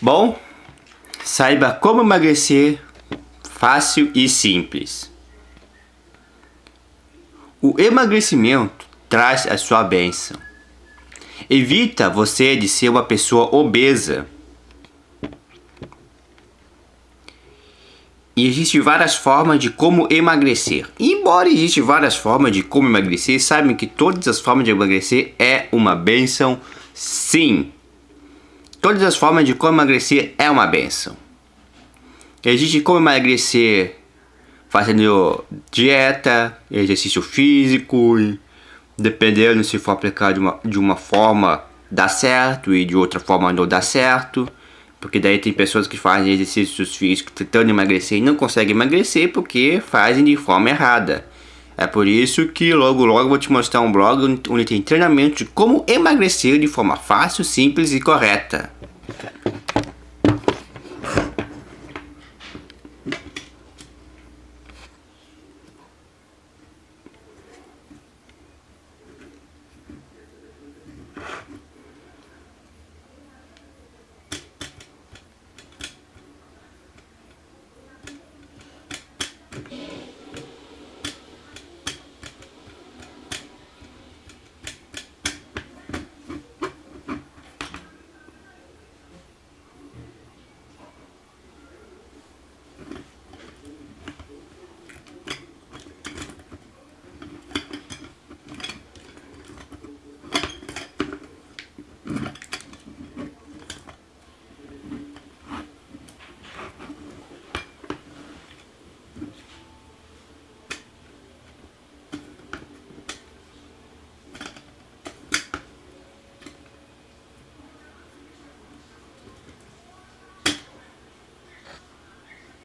Bom, saiba como emagrecer fácil e simples. O emagrecimento traz a sua bênção. Evita você de ser uma pessoa obesa. E existem várias formas de como emagrecer. embora existam várias formas de como emagrecer, sabem que todas as formas de emagrecer é uma benção, sim. Todas as formas de como emagrecer é uma benção. Existe como emagrecer fazendo dieta, exercício físico, dependendo se for aplicado de uma, de uma forma dá certo e de outra forma não dá certo. Porque daí tem pessoas que fazem exercícios físicos tentando emagrecer e não conseguem emagrecer porque fazem de forma errada. É por isso que logo logo vou te mostrar um blog onde tem treinamento de como emagrecer de forma fácil, simples e correta.